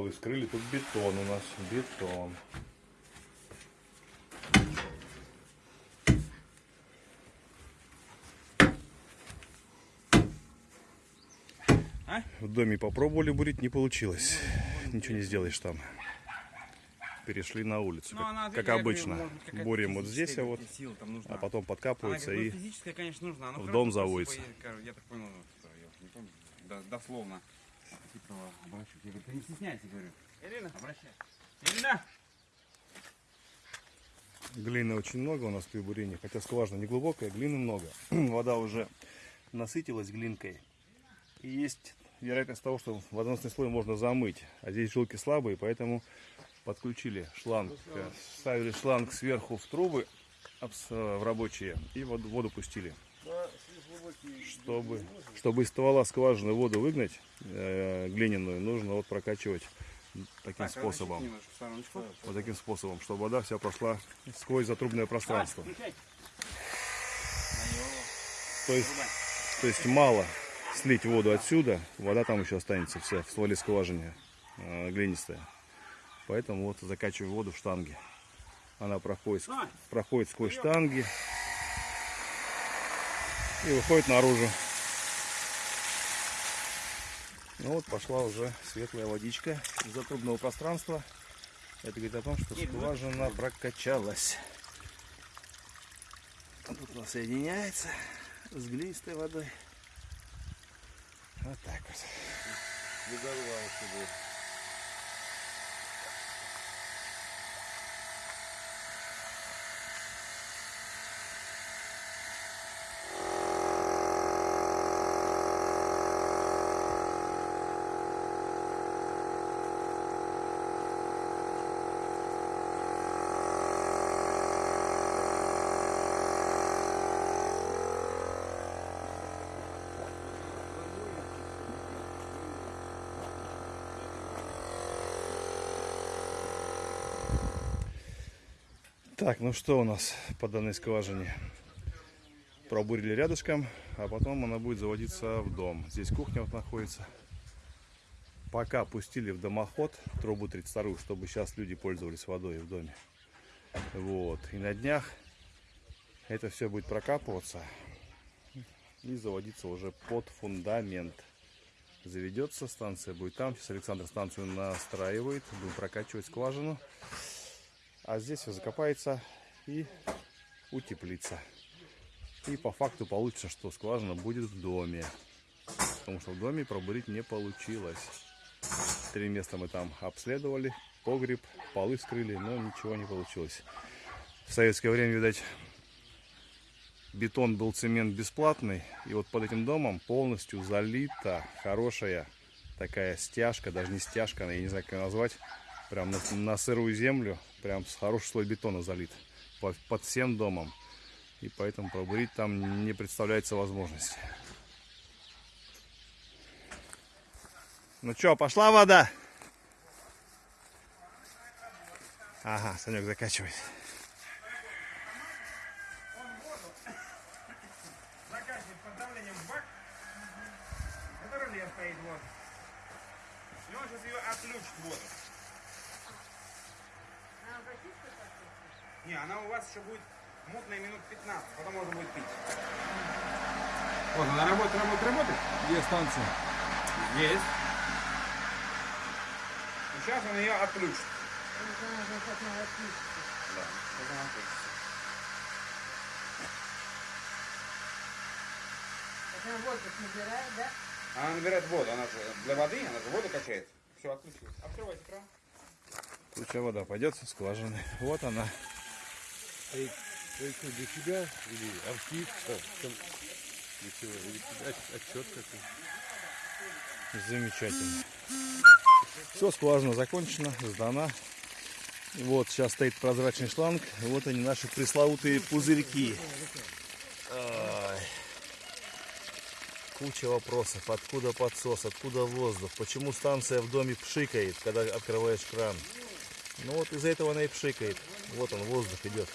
полы скрыли. Тут бетон у нас, бетон. А? В доме попробовали бурить, не получилось. Ничего не сделаешь там. Перешли на улицу, Ну, как, она, как я говорю, обычно. может Бурим вот здесь, а вот, сила там нужна. а потом Она подкапывается бы и конечно, нужна. в дом заводится. Кажется, я так понял, что я не помню, до- дословно. Типа, обращусь. Я говорю, ты не стесняйся, говорю. Ирина, обращайся. Ирина! Глины очень много у нас при бурении, хотя скважина не глубокая, глины много. Вода уже насытилась глинкой. И есть вероятность того, что водоносный слой можно замыть. А здесь жилки слабые, поэтому подключили шланг, э, ставили шланг сверху в трубы э, в рабочие и воду, воду пустили. Чтобы, чтобы из ствола скважины воду выгнать, э, глиняную, нужно вот прокачивать таким Так, способом. в стороночку. Вот таким способом, чтобы вода вся прошла сквозь затрубное пространство. То есть, то есть мало слить воду отсюда, вода там еще останется вся в стволе скважине э, глинистая. Поэтому вот закачиваю воду в штанги. Она проходит, проходит сквозь штанги и выходит наружу. Ну вот пошла уже светлая водичка из затрубного пространства. Это говорит о том, что скважина прокачалась. А Тут она соединяется с глинистой водой. Вот так вот. Так, ну что у нас по данной скважине? Пробурили рядышком, а потом она будет заводиться в дом. Здесь кухня вот находится. Пока пустили в дымоход трубу 32, чтобы сейчас люди пользовались водой в доме. Вот. И на днях это все будет прокапываться и заводиться уже под фундамент. Заведется станция, будет там. Сейчас Александр станцию настраивает, будем прокачивать скважину. А здесь все закопается и утеплится. И по факту получится, что скважина будет в доме. Потому что в доме пробурить не получилось. Три места мы там обследовали. Погреб, полы скрыли, но ничего не получилось. В советское время, видать, бетон был цемент бесплатный. И вот под этим домом полностью залита хорошая такая стяжка, даже не стяжка, я не знаю, как ее назвать. Прям на, на сырую землю, прям с хороший слой бетона залит по- под всем домом. И поэтому пробурить там не представляется возможности. Ну что, пошла вода? Ага, Санек закачивает. Под стоит вот. И он сейчас ее отключит воду. Не, она у вас еще будет мутная минут 15, потом можно будет пить. Вот она работает, работает, работает. Где станция? Есть. И сейчас он ее отключит. Да, сейчас она отключится. Она воздух набирает, да? Она набирает воду, она же для воды, она же воду качает. Все, отключилась. Открывайте кран. Случая вода пойдет со скважины. Вот она. Это что, для себя или архив? Там, для чего? Или от- отчет какой? Замечательно. Все, скважина закончена, сдана. Вот, сейчас стоит прозрачный шланг. Вот они, наши пресловутые пузырьки. Ай. Куча вопросов. Откуда подсос, откуда воздух? Почему станция в доме пшикает, когда открываешь кран? Ну вот из-за этого она и пшикает. Вот он, воздух идет.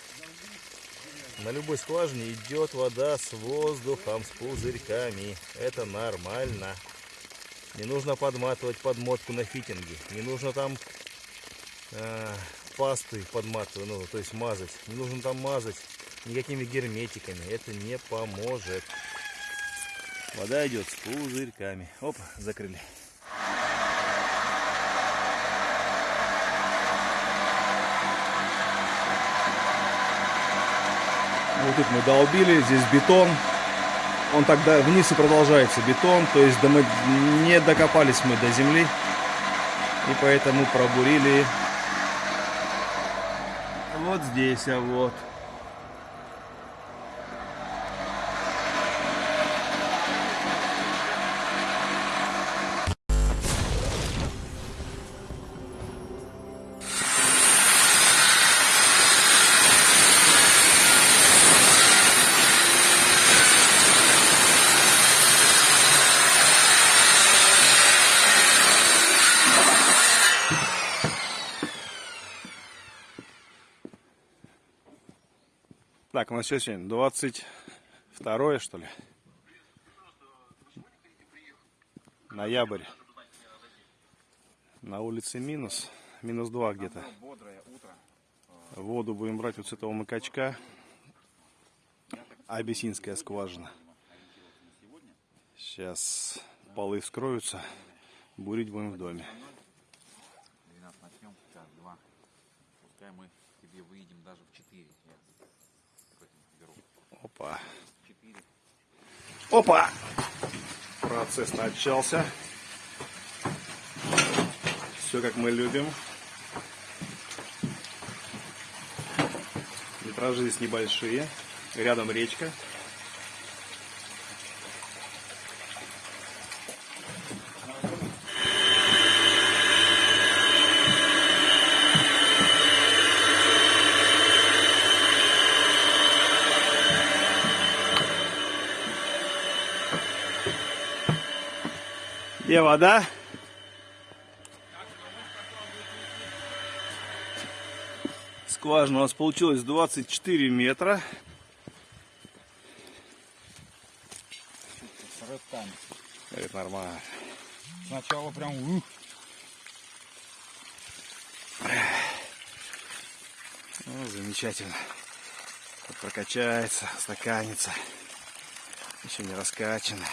На любой скважине идет вода с воздухом, с пузырьками. Это нормально. Не нужно подматывать подмотку на фитинге. Не нужно там э, пасты подматывать, ну, то есть мазать. Не нужно там мазать никакими герметиками. Это не поможет. Вода идет с пузырьками. Оп, закрыли. Вот тут мы долбили, здесь бетон. Он тогда вниз и продолжается бетон, то есть да мы не докопались мы до земли. И поэтому пробурили вот здесь, а вот. Так, у нас сейчас сегодня 22 что ли? Ноябрь. На улице минус. Минус 2 где-то. Воду будем брать вот с этого макачка. Абиссинская скважина. Сейчас полы вскроются. Бурить будем в доме. 12 начнем, час, два. Пускай мы тебе выйдем даже в 4. Опа. 4. Опа! Процесс начался. Все как мы любим. Метражи здесь небольшие. Рядом речка. Где вода? Скважина у нас получилась 24 метра. Это нормально. Сначала прям ух. Ну, замечательно. Прокачается, стаканится. Еще не раскачано.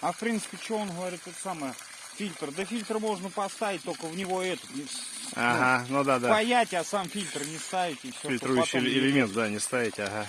А в принципе, что он говорит, это самое, фильтр. Да фильтр можно поставить, только в него этот, не Ага, ну да, да. паять, а сам фильтр не ставить и все. Фильтрующий элемент, да, не ставить, ага.